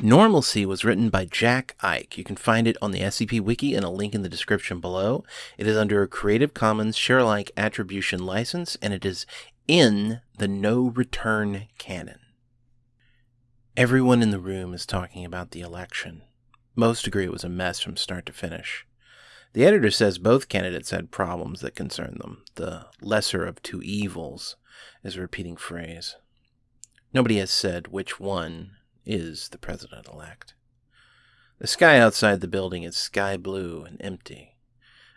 Normalcy was written by Jack Ike. You can find it on the SCP Wiki in a link in the description below. It is under a Creative Commons Share-alike Attribution license, and it is in the No Return canon. Everyone in the room is talking about the election. Most agree it was a mess from start to finish. The editor says both candidates had problems that concern them. The lesser of two evils is a repeating phrase. Nobody has said which one is the president elect. The sky outside the building is sky blue and empty.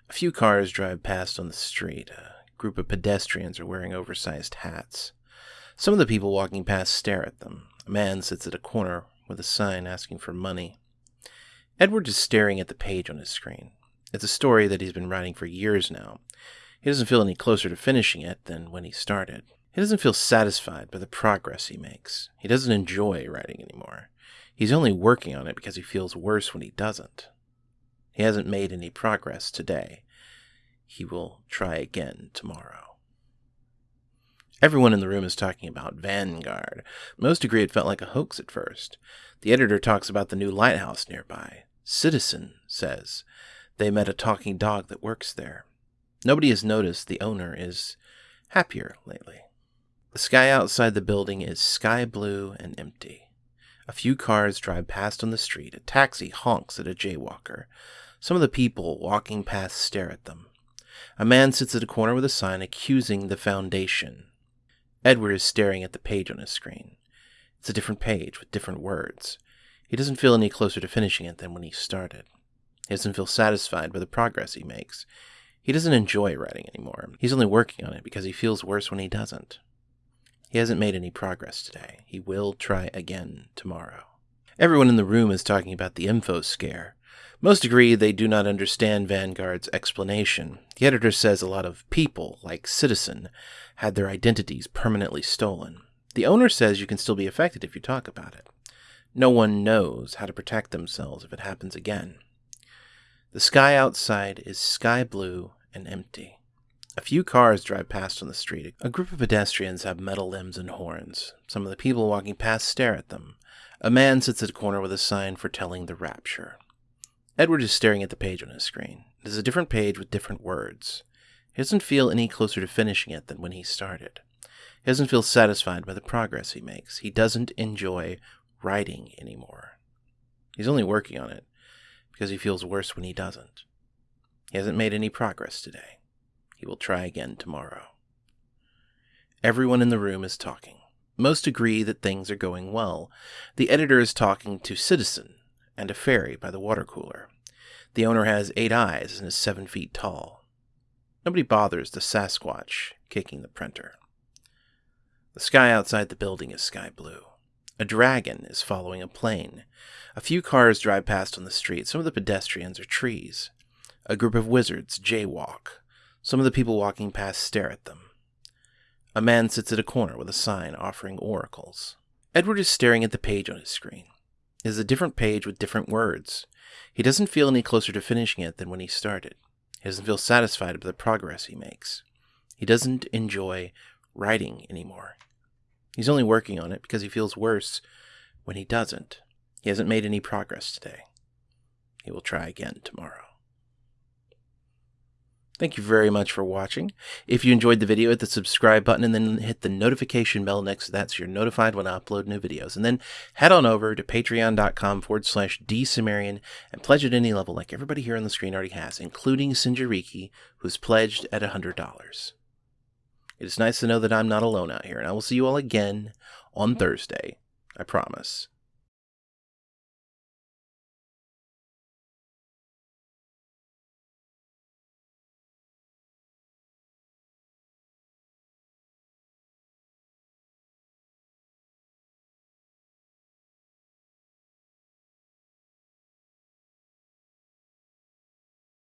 A few cars drive past on the street. A group of pedestrians are wearing oversized hats. Some of the people walking past stare at them. A man sits at a corner with a sign asking for money. Edward is staring at the page on his screen. It's a story that he's been writing for years now. He doesn't feel any closer to finishing it than when he started. He doesn't feel satisfied by the progress he makes. He doesn't enjoy writing anymore. He's only working on it because he feels worse when he doesn't. He hasn't made any progress today. He will try again tomorrow. Everyone in the room is talking about Vanguard. Most agree it felt like a hoax at first. The editor talks about the new lighthouse nearby. Citizen says they met a talking dog that works there. Nobody has noticed the owner is happier lately. The sky outside the building is sky blue and empty. A few cars drive past on the street. A taxi honks at a jaywalker. Some of the people walking past stare at them. A man sits at a corner with a sign accusing the Foundation. Edward is staring at the page on his screen. It's a different page with different words. He doesn't feel any closer to finishing it than when he started. He doesn't feel satisfied by the progress he makes. He doesn't enjoy writing anymore. He's only working on it because he feels worse when he doesn't. He hasn't made any progress today. He will try again tomorrow. Everyone in the room is talking about the info scare. Most agree they do not understand Vanguard's explanation. The editor says a lot of people, like Citizen, had their identities permanently stolen. The owner says you can still be affected if you talk about it. No one knows how to protect themselves if it happens again. The sky outside is sky blue and empty. A few cars drive past on the street. A group of pedestrians have metal limbs and horns. Some of the people walking past stare at them. A man sits at a corner with a sign foretelling the rapture. Edward is staring at the page on his screen. It is a different page with different words. He doesn't feel any closer to finishing it than when he started. He doesn't feel satisfied by the progress he makes. He doesn't enjoy writing anymore. He's only working on it because he feels worse when he doesn't. He hasn't made any progress today. He will try again tomorrow. Everyone in the room is talking. Most agree that things are going well. The editor is talking to Citizen and a fairy by the water cooler. The owner has eight eyes and is seven feet tall. Nobody bothers the Sasquatch kicking the printer. The sky outside the building is sky blue. A dragon is following a plane. A few cars drive past on the street. Some of the pedestrians are trees. A group of wizards jaywalk. Some of the people walking past stare at them. A man sits at a corner with a sign offering oracles. Edward is staring at the page on his screen. It is a different page with different words. He doesn't feel any closer to finishing it than when he started. He doesn't feel satisfied with the progress he makes. He doesn't enjoy writing anymore. He's only working on it because he feels worse when he doesn't. He hasn't made any progress today. He will try again tomorrow. Thank you very much for watching. If you enjoyed the video, hit the subscribe button and then hit the notification bell next to that so you're notified when I upload new videos. And then head on over to patreon.com forward slash dsumerian and pledge at any level like everybody here on the screen already has, including Sinjariki, who's pledged at $100. It is nice to know that I'm not alone out here, and I will see you all again on Thursday. I promise.